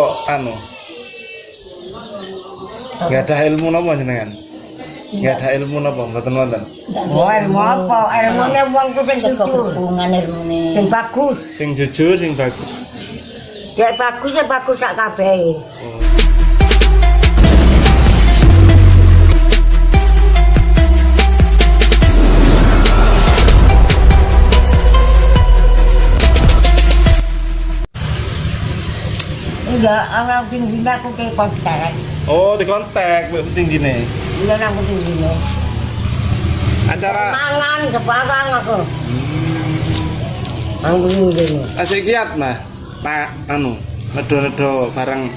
kok anu? Nggak ada ilmu napa jenengan? Nggak ada ilmu napa mboten wonten? Oh, ilmu apa? Ilmune wong ku sing jujur. Sing bagus. sing jujur sing bagus. Ya bagus ya bagus sak kabehe. Orang sing dina aku ke kontak. oh di kontak penting gini Iya nang aku sing dina. acara Mangan kebarang aku. hmm. Anggung ngene. asik kiat mah pak anu nedo-nedo barang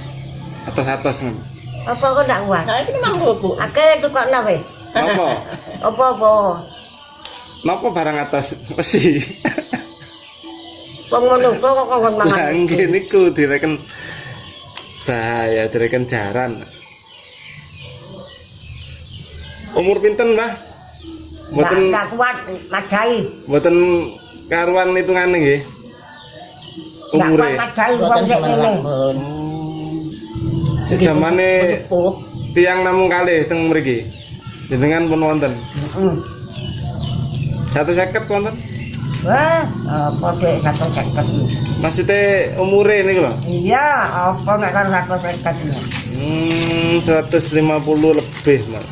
atas-atas ngono Apa kok ndak kuat? Saya ini mampu bu. Akeh tukokno weh. napa Apa-apa? napa barang atas besi Wong ngono kok kok kon Lah mangan. nggih niku direken bahaya direken jaran. Umur pinten, Mbah? Mboten Ndak kuat madai. mboten karuan hitungane nggih. Umure. madai wong ngene. Sik zamane Sepuh. tiang namung kalih teng mriki. Jenengan pun wonten. Heeh. 150 wonten. Wah, apa dek satu seket Maksudnya umure niku lho. Iya, apa nek kan satu seket ini? Hmm, 150 lebih, Mas.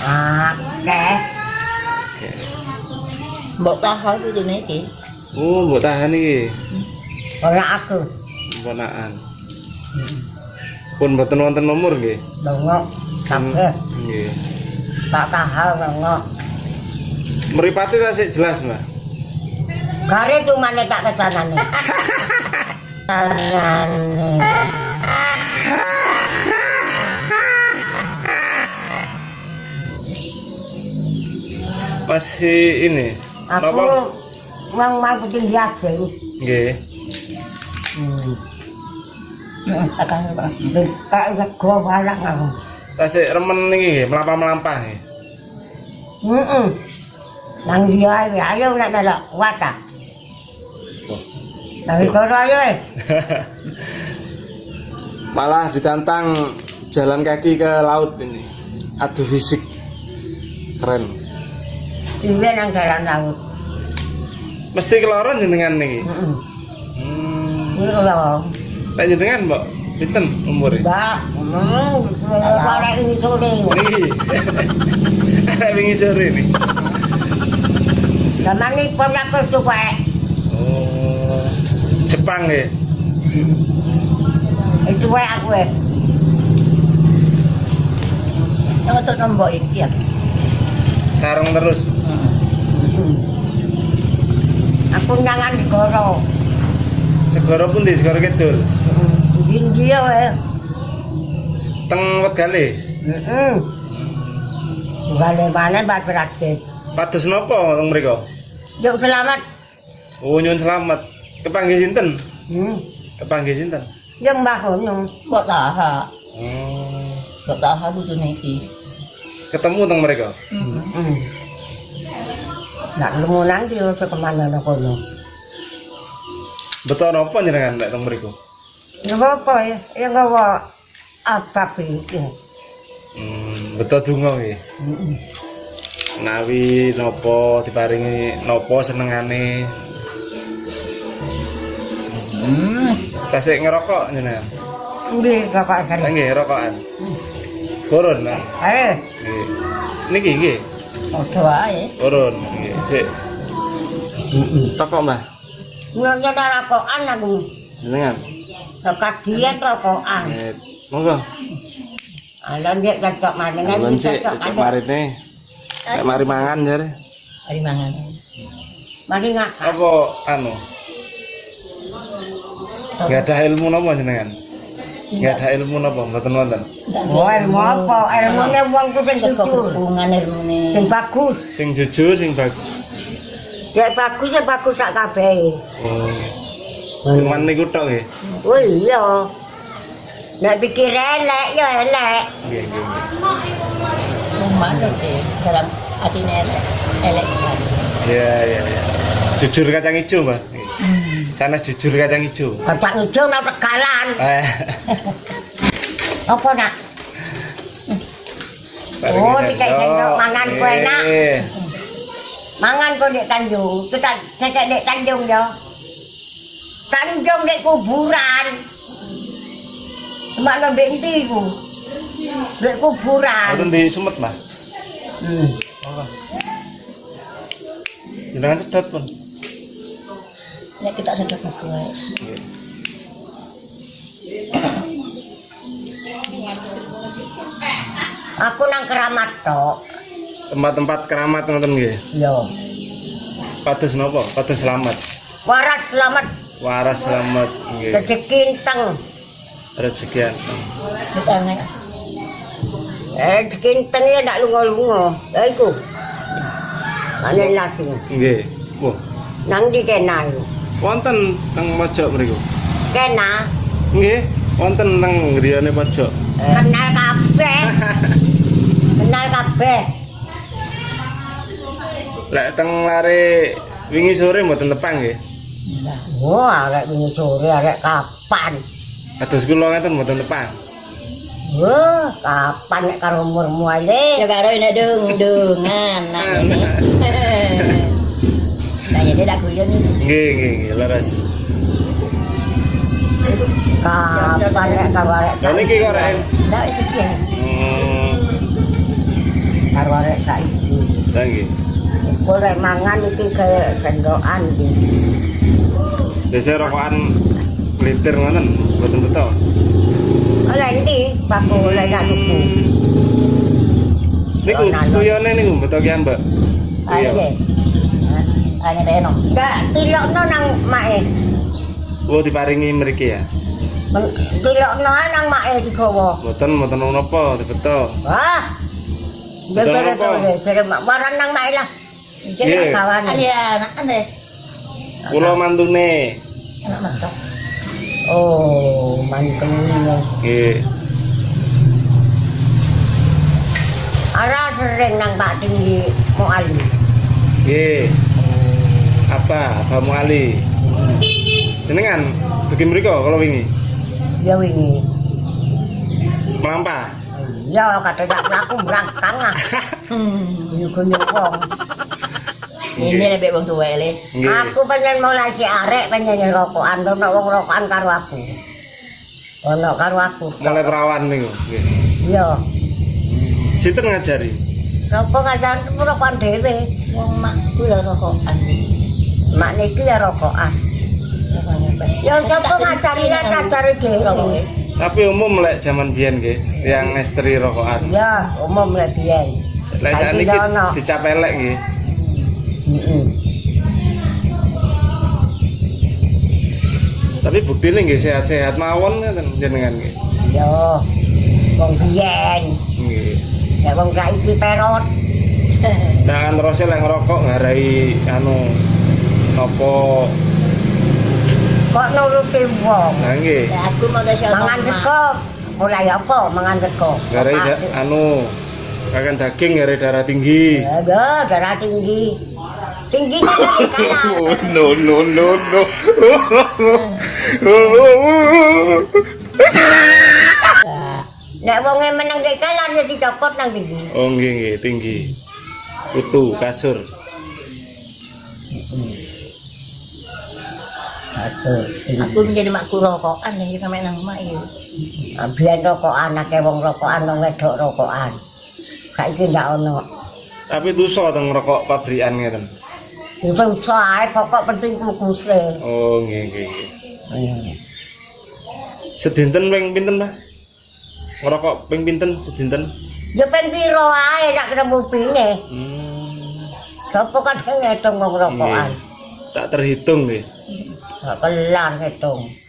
Akeh. Oke. Mbok tahan itu niki. Oh, mbok tahan iki. Ora aku. Ponakan. Pun mboten wonten nomor nggih. Dongo. Kabeh. Nggih. Tak tahal dongo. Mripate tasik jelas, Mbak. Gare cumane tak kesanane. Tanane. Masih ini. Aku Napa? wong mau penting biasa. Nggih. Hmm. Aku. Tasik remen nggih, melampah-melampah. Heeh. Nang dia ae ayo nek. Nang kono ayo. eh. Malah ditantang jalan kaki ke laut ini. Adu fisik. Keren. Iya nang jalan laut. Mesti keloron jenengan niki. Heeh. Hmm. Lho. Lek jenengan, Mbak, pinten umure? Mbak, sore ini sore. Arek wingi sore ini. Zaman ini. Oh. Jepang nggih. Itu wae aku. Yang untuk nombok iki ya. Sarung terus. Hmm. Aku nyangan di goro. Segara pun di segara kidul. Indi ya wae. Teng Wegale. Heeh. Gale mana bat beratse. Pados napa teng mriku? Selamat. Oh nyuwun selamat. Kepanggih sinten? Hmm. Kepanggih sinten? Yang mbah ngono. Mbok tahan. Oh. Mbok tahan itu niki. Ketemu teng mereka. Hmm. Hmm. Nak lemu nang di ke kemana nak kono. Betul napa jenengan nek teng mriku? Ya apa ya? Ya gawa apa iki. Hmm, betul donga nggih. Heeh. Nawi napa diparingi napa senengane. Hmm. Tasik ngerokok jenengan. Nggih, saya. nggih rokokan. Turun, Mas. Eh, Nggih. Niki nggih. Padha wae. Turun nggih. Sik. Rokok, Mbah. nyonya rokokan aku. Jenengan. Dekat dia rokokan. Monggo. Alon dia cocok kan Alon sik cocok marine. Nek mari mangan jare. Hari mangan. Mari ngak. Apa anu? Enggak ada ilmu napa jenengan? Enggak ada ilmu napa mboten wonten. Oh, ilmu apa? Ilmune wong ku sing jujur. hubungan ilmune. Sing bagus. Sing jujur sing bagus. Ya bagus ya bagus sak kabehe. Oh. Cuman niku tok nggih. Oh iya. Nek pikir elek ya elek. Nggih, nggih. Rumah deh. Dalam atine elek. Elek kan. Iya, iya, iya. Jujur kacang ijo, Mbak. Sana jujur kacang hijau. Kacang hijau nang tegalan. Eh. Apa nak? Oh, sendok mangan kue. Eh. Mangan kok dek Tanjung. Kita cekek dek Tanjung yo. Tanjung dek kuburan. Mana benti ku. Dek kuburan. Wonten di Sumet, Mbah. Hmm. Jenengan sedot pun. Ya kita sedot gue. Aku nang keramat tok. Tempat-tempat keramat ngoten nggih. Yo. Pados napa? Pados selamat. Waras selamat Waras selamat nggih. rezeki teng. Rezekian. Kita nek Eh, rezeki teng ya ndak lunga-lunga. Ya iku. Ane lagi. Nggih. Wah, Nang di kena iku. Wonten teng pojok mriku. Kena. Nggih, wonten teng griyane pojok. Kenal kabeh. Kenal kabeh. Lek teng lare wingi sore mboten tepang nggih. Wah, arek wingi sore arek kapan? Kados kula ngeten mboten tepang. Wah, kapan nek karo umurmu ya ae? karo ini dung dungan nah ini. Nah jadi tak guyon. Nggih, nggih, nggih, leres. Kapan nek karo arek Lah niki kok rek. Ndak itu dia. Hmm, karo arek saiki. lah nggih. Mangan iki kaya sendokan iki. Biasa rokokan melintir ngoten, mboten beto. Oleh ndi paku oleh gak tuku. Niku Yo, nalon. tuyone niku beto ki Mbak. Iya. Ayo. Ane reno. Ndak tilokno nang mae. Oh diparingi mriki ya. Tilokno ae nang mae digawa. Mboten mboten napa dibeto. Wah. Betul Betul apa? betul. Sere warang nang mae lah. Iki Iya. kawan. Iya, anak ane. Kula mantune. Anak mentok. Oh, mantune. Nggih. Ara sering nang Pak Tinggi Muali. Nggih. Apa? Apa Ali? Jenengan pergi mriko kalau wingi. Ya wingi. Melampah. Ya kata dak mlaku brangkang ah. Hmm. Wong. Ini lebih wong le. Nggih. Aku pengen mulai si arek pengen rokokan, ono wong rokokan karo aku. Ono karo aku. Mulai perawan niku. Nggih. Iya. Sinten ngajari? Rokok ngajaran rokokan dhewe. Wong makku ya rokokan. Mak niki ya rokokan. Ya coba ngajari ya ngajari dhewe. Tapi umum lek zaman biyen nggih, yang ngestri rokokan. Ya, umum lek biyen. Lek sakniki ono. dicapelek nggih. Heeh. Tapi buktine nggih sehat-sehat mawon ngoten jenengan nggih. Yo. Wong biyen, Nggih. ya wong saiki perot. Nah, terus lek ngerokok ngarai anu nopo Kok nuruti wong. nah nggih. Ya aku mau kasih Mangan sego. Mulai apa mangan sego? Ngarai da- anu makan daging ngarai darah tinggi. Ya, ya, darah tinggi. Tinggi dari kanan. no no no no. Nek wonge meneng dek kanan ya dicopot nang tinggi. oh nggih nggih tinggi. Kutu kasur. Aku menjadi makku rokokan yang kita main nang mak itu. Biyen rokokan akeh wong rokokan wong wedok rokokan. Saiki ndak ono. Tapi dosa teng rokok pabrikan ngeten. Itu usah ae pokok penting kukuse. Oh nggih nggih. Sedinten ping pinten, Pak? Ngerokok ping pinten sedinten? Ya pen piro ae nek ketemu pinge. Hmm. Sopo kadang ngitung wong rokokan. Nggih. Tak terhitung nggih. Gak kelar ngitung.